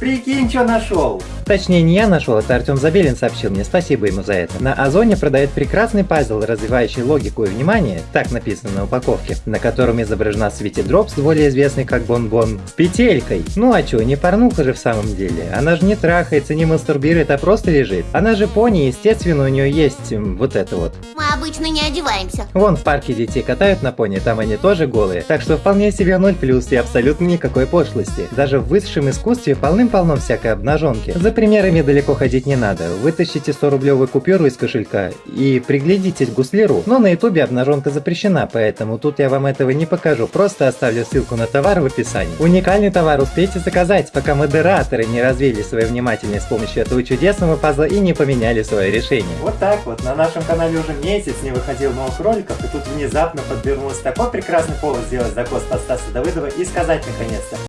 Прикинь, что нашел. Точнее, не я нашел, это Артем Забелин сообщил мне, спасибо ему за это. На Озоне продает прекрасный пазл, развивающий логику и внимание, так написано на упаковке, на котором изображена Sweetie Drops, более известный как Bon Bon, петелькой. Ну а чё, не порнуха же в самом деле. Она же не трахается, не мастурбирует, а просто лежит. Она же пони, естественно, у нее есть вот это вот. Мы обычно не одеваемся. Вон в парке детей катают на пони, там они тоже голые, так что вполне себе 0 плюс и абсолютно никакой пошлости. Даже в высшем искусстве полным-полно всякой обнаженки. За примерами далеко ходить не надо. Вытащите 100 рублевую купюру из кошелька и приглядитесь к гуслеру. Но на ютубе обнаженка запрещена, поэтому тут я вам этого не покажу, просто оставлю ссылку на товар в описании. Уникальный товар успейте заказать, пока модераторы не развили свою внимательность с помощью этого чудесного пазла и не поменяли свое решение. Вот так вот, на нашем канале уже месяц не выходил новых роликов, и тут внезапно подвернулся такой прекрасный повод сделать закос под Стаса Давыдова и сказать наконец-то